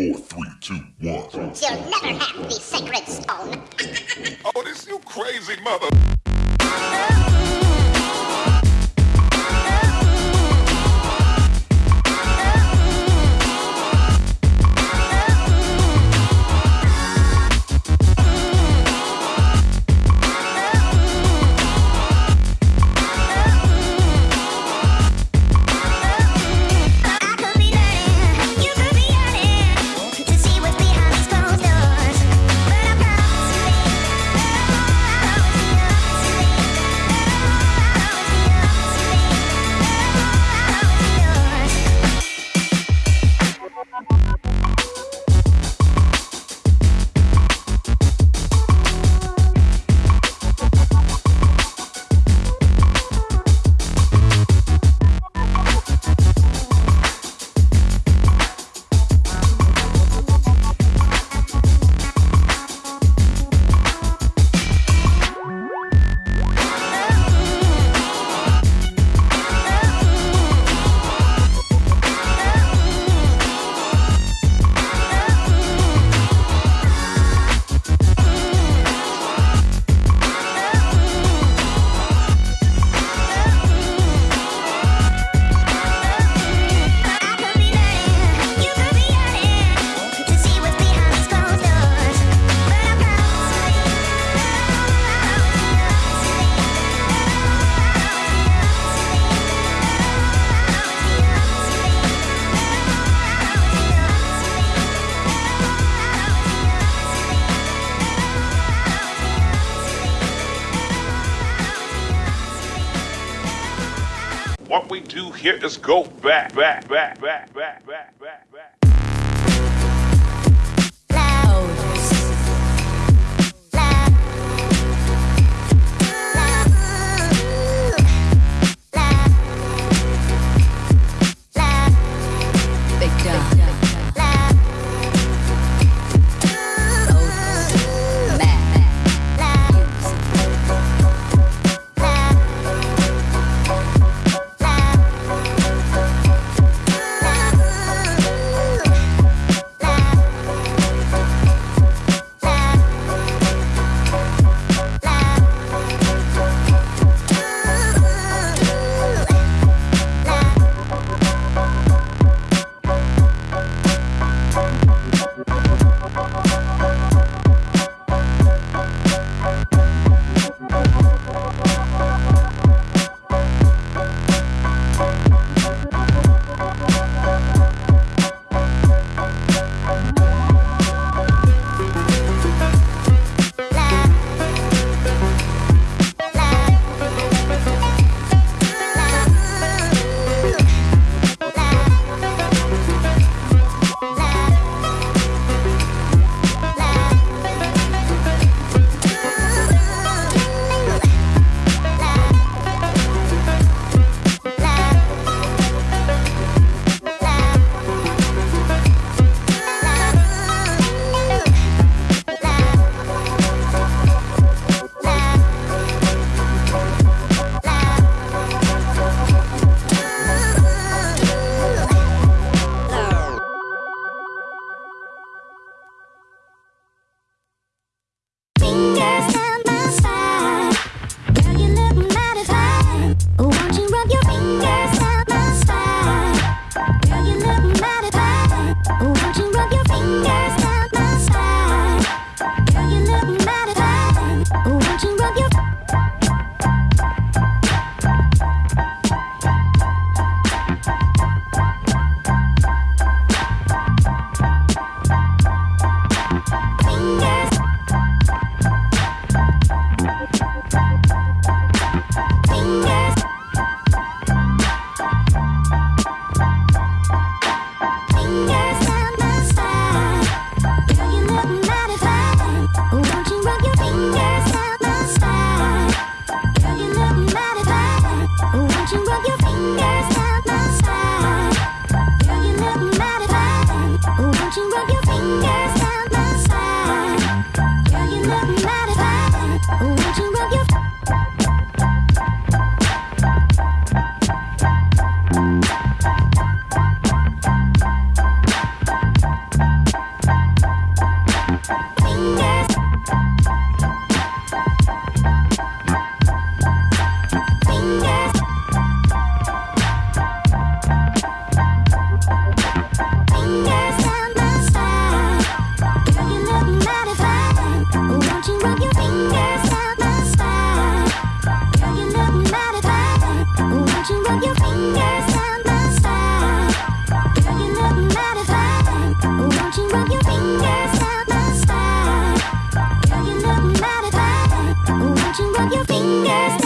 four, three, two, one. You'll never have the sacred stone. oh, this you crazy mother... here. Let's go back, back, back, back, back, back, back, back. Yes. Your